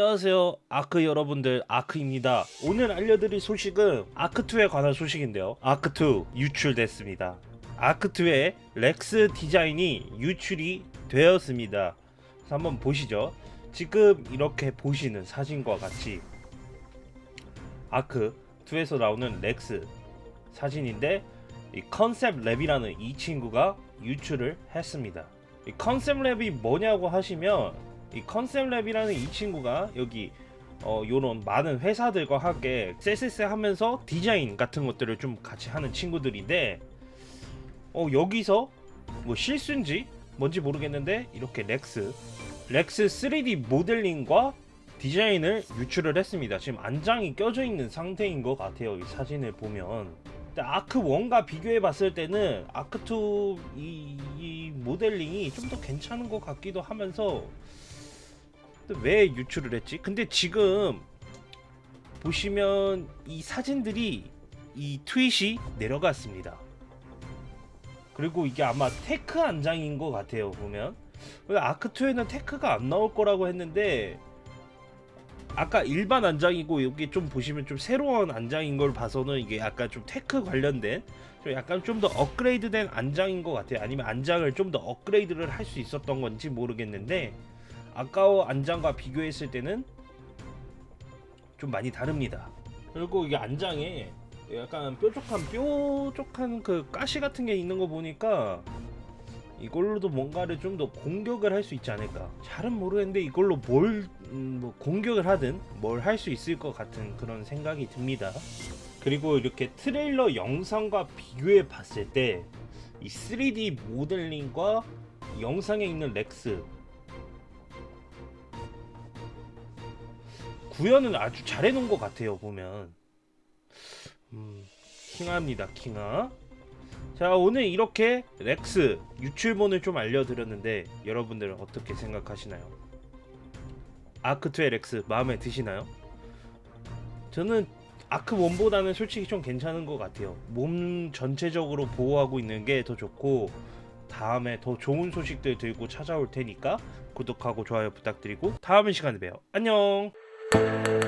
안녕하세요. 아크 여러분들 아크입니다. 오늘 알려드릴 소식은 아크2에 관한 소식인데요. 아크2 유출됐습니다. 아크2의 렉스 디자인이 유출이 되었습니다. 한번 보시죠. 지금 이렇게 보시는 사진과 같이 아크2에서 나오는 렉스 사진인데 이 Concept Lab이라는 이 친구가 유출을 했습니다. 이 Concept Lab이 뭐냐고 하시면 이 Concept Lab이라는 이 친구가 여기 어 요런 많은 회사들과 함께 쎄쎄쎄 하면서 디자인 같은 것들을 좀 같이 하는 친구들인데 어 여기서 뭐 실수인지 뭔지 모르겠는데 이렇게 렉스 렉스 3D 모델링과 디자인을 유출을 했습니다. 지금 안장이 껴져 있는 상태인 것 같아요 이 사진을 보면. 근데 아크 1과 비교해 봤을 때는 아크 2 이, 이 모델링이 좀 더 괜찮은 것 같기도 하면서 왜 유출을 했지? 근데 지금 보시면 이 사진들이 이 트윗이 내려갔습니다. 그리고 이게 아마 tek 안장인 것 같아요 보면 아크2에는 tek가 안 나올 거라고 했는데 아까 일반 안장이고 여기 좀 보시면 좀 새로운 안장인 걸 봐서는 이게 약간 좀 tek 관련된 좀 약간 좀 더 업그레이드된 안장인 것 같아요 아니면 안장을 좀 더 업그레이드를 할 수 있었던 건지 모르겠는데 아까워 안장과 비교했을 때는 좀 많이 다릅니다. 그리고 이게 안장에 약간 뾰족한 뾰족한 그 가시 같은 게 있는 거 보니까 이걸로도 뭔가를 좀 더 공격을 할 수 있지 않을까. 잘은 모르겠는데 이걸로 뭘 음, 뭐 공격을 하든 뭘 할 수 있을 것 같은 그런 생각이 듭니다. 그리고 이렇게 트레일러 영상과 비교해 봤을 때 이 3D 모델링과 영상에 있는 렉스 구현은 아주 잘 해놓은 것 같아요 보면. 음, 킹합니다 킹아. 자 오늘 이렇게 렉스 유출본을 좀 알려드렸는데 여러분들은 어떻게 생각하시나요? 아크2의 렉스 마음에 드시나요? 저는 아크1보다는 솔직히 좀 괜찮은 것 같아요. 몸 전체적으로 보호하고 있는 게 더 좋고 다음에 더 좋은 소식들 들고 찾아올 테니까 구독하고 좋아요 부탁드리고 다음 시간에 봬요. 안녕 Música